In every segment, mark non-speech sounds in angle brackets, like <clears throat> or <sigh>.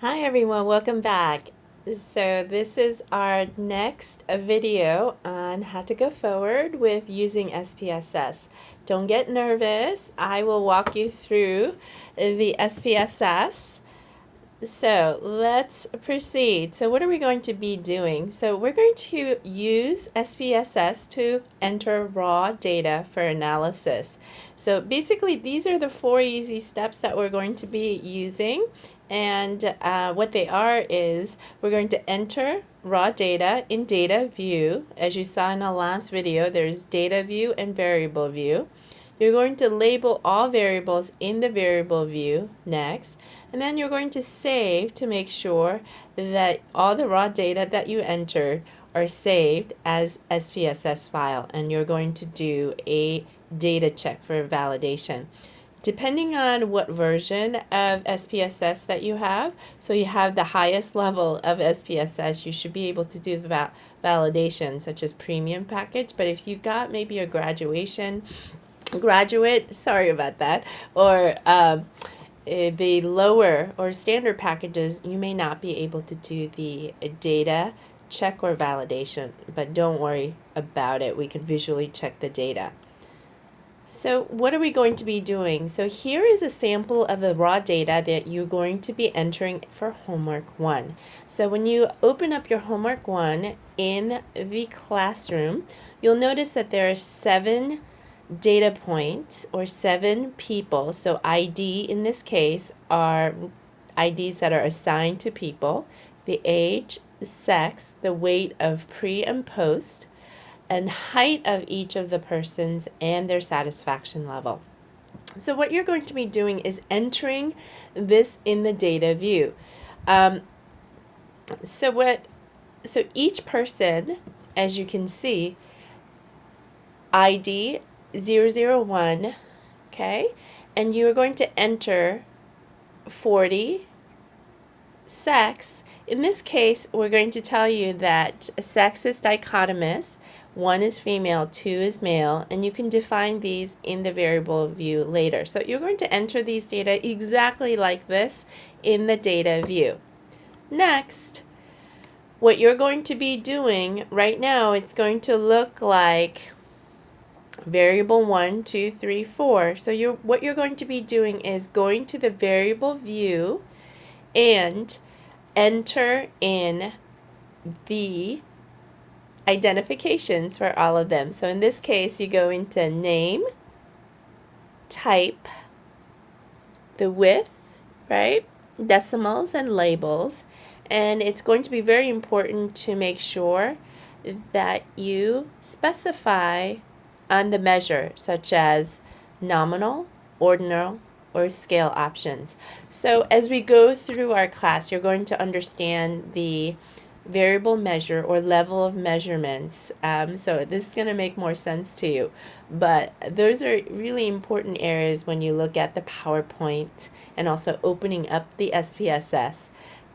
Hi everyone, welcome back. So this is our next video on how to go forward with using SPSS. Don't get nervous, I will walk you through the SPSS. So let's proceed. So what are we going to be doing? So we're going to use SPSS to enter raw data for analysis. So basically these are the four easy steps that we're going to be using and uh, what they are is we're going to enter raw data in data view. As you saw in the last video, there's data view and variable view. You're going to label all variables in the variable view next, and then you're going to save to make sure that all the raw data that you entered are saved as SPSS file, and you're going to do a data check for validation depending on what version of SPSS that you have, so you have the highest level of SPSS, you should be able to do the val validation such as premium package. But if you got maybe a graduation, graduate, sorry about that, or um, eh, the lower or standard packages, you may not be able to do the data check or validation, but don't worry about it. We can visually check the data. So what are we going to be doing? So here is a sample of the raw data that you're going to be entering for homework one. So when you open up your homework one in the classroom, you'll notice that there are seven data points or seven people. So ID in this case are IDs that are assigned to people, the age, sex, the weight of pre and post, and height of each of the persons and their satisfaction level. So what you're going to be doing is entering this in the data view. Um, so what so each person, as you can see, ID 001, okay, and you are going to enter 40, sex. In this case, we're going to tell you that sex is dichotomous one is female, two is male, and you can define these in the variable view later. So you're going to enter these data exactly like this in the data view. Next, what you're going to be doing right now, it's going to look like variable one, two, three, four. So you're, what you're going to be doing is going to the variable view and enter in the identifications for all of them. So in this case, you go into name, type, the width, right? Decimals and labels. And it's going to be very important to make sure that you specify on the measure, such as nominal, ordinal, or scale options. So as we go through our class, you're going to understand the variable measure or level of measurements. Um, so this is going to make more sense to you. But those are really important areas when you look at the PowerPoint and also opening up the SPSS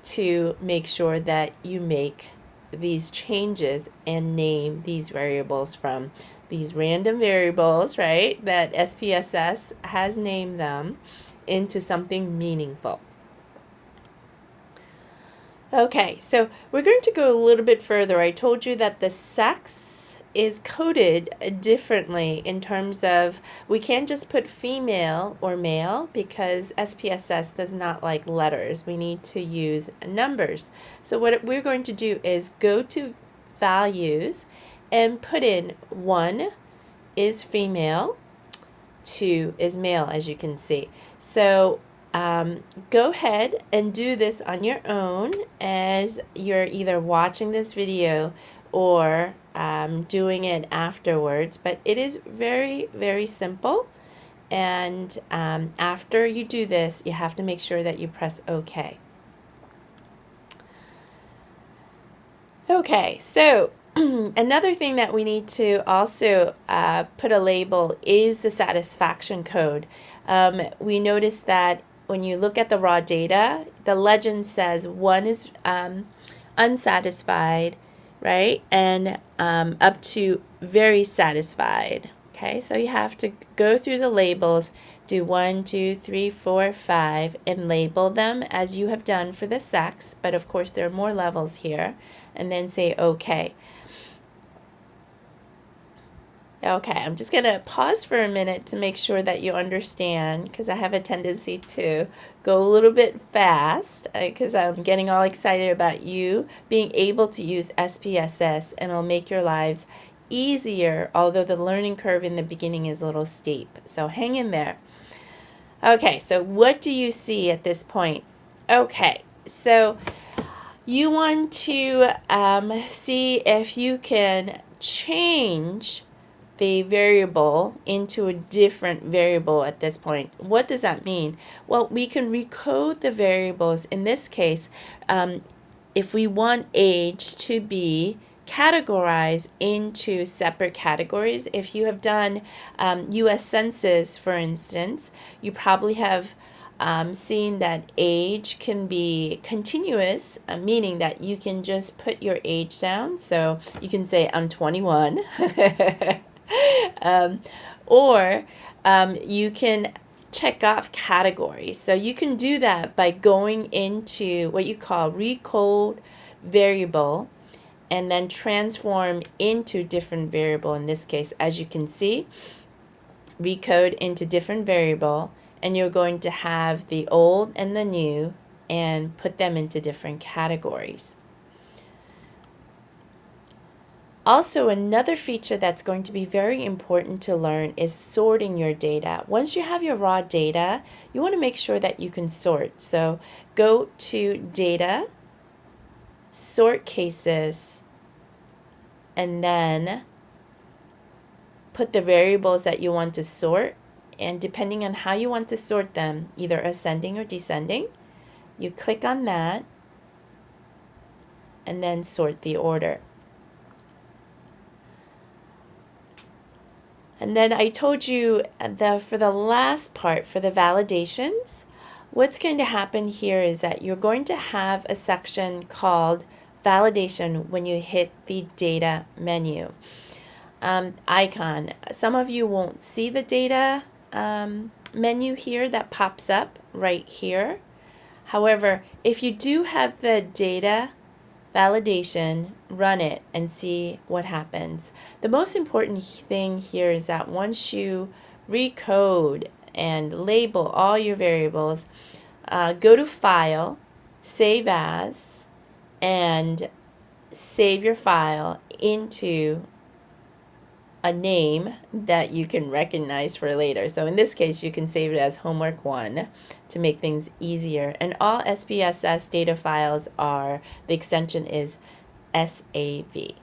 to make sure that you make these changes and name these variables from these random variables, right, that SPSS has named them into something meaningful. Okay, so we're going to go a little bit further. I told you that the sex is coded differently in terms of we can't just put female or male because SPSS does not like letters. We need to use numbers. So what we're going to do is go to values and put in 1 is female, 2 is male as you can see. So um, go ahead and do this on your own as you're either watching this video or um, doing it afterwards. But it is very, very simple. And um, after you do this, you have to make sure that you press OK. Okay, so <clears throat> another thing that we need to also uh, put a label is the satisfaction code. Um, we noticed that when you look at the raw data, the legend says one is um, unsatisfied, right? And um, up to very satisfied. Okay, so you have to go through the labels, do one, two, three, four, five, and label them as you have done for the sex, but of course there are more levels here, and then say OK. Okay, I'm just going to pause for a minute to make sure that you understand because I have a tendency to go a little bit fast because uh, I'm getting all excited about you being able to use SPSS and it'll make your lives easier, although the learning curve in the beginning is a little steep. So hang in there. Okay, so what do you see at this point? Okay, so you want to um, see if you can change the variable into a different variable at this point. What does that mean? Well, we can recode the variables. In this case, um, if we want age to be categorized into separate categories, if you have done um, U.S. Census, for instance, you probably have um, seen that age can be continuous, uh, meaning that you can just put your age down. So you can say, I'm 21. <laughs> <laughs> um, or um, you can check off categories. So you can do that by going into what you call recode variable and then transform into different variable. In this case, as you can see, recode into different variable and you're going to have the old and the new and put them into different categories. Also, another feature that's going to be very important to learn is sorting your data. Once you have your raw data, you want to make sure that you can sort. So go to Data, Sort Cases, and then put the variables that you want to sort. And depending on how you want to sort them, either ascending or descending, you click on that and then sort the order. And then I told you that for the last part, for the validations, what's going to happen here is that you're going to have a section called validation when you hit the data menu um, icon. Some of you won't see the data um, menu here that pops up right here. However, if you do have the data validation, run it and see what happens. The most important thing here is that once you recode and label all your variables, uh, go to File, Save As, and save your file into a name that you can recognize for later. So in this case, you can save it as homework one to make things easier. And all SPSS data files are, the extension is SAV.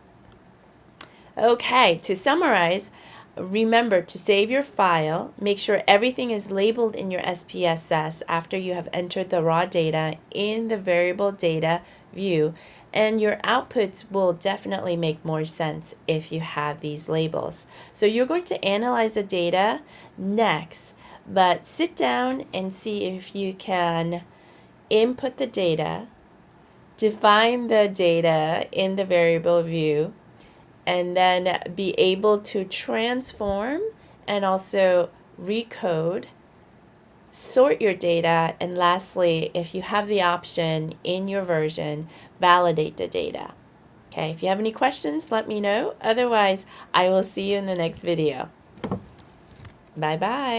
Okay, to summarize, remember to save your file, make sure everything is labeled in your SPSS after you have entered the raw data in the variable data view and your outputs will definitely make more sense if you have these labels. So you're going to analyze the data next, but sit down and see if you can input the data, define the data in the variable view, and then be able to transform and also recode sort your data, and lastly, if you have the option in your version, validate the data. Okay, if you have any questions, let me know. Otherwise, I will see you in the next video. Bye-bye.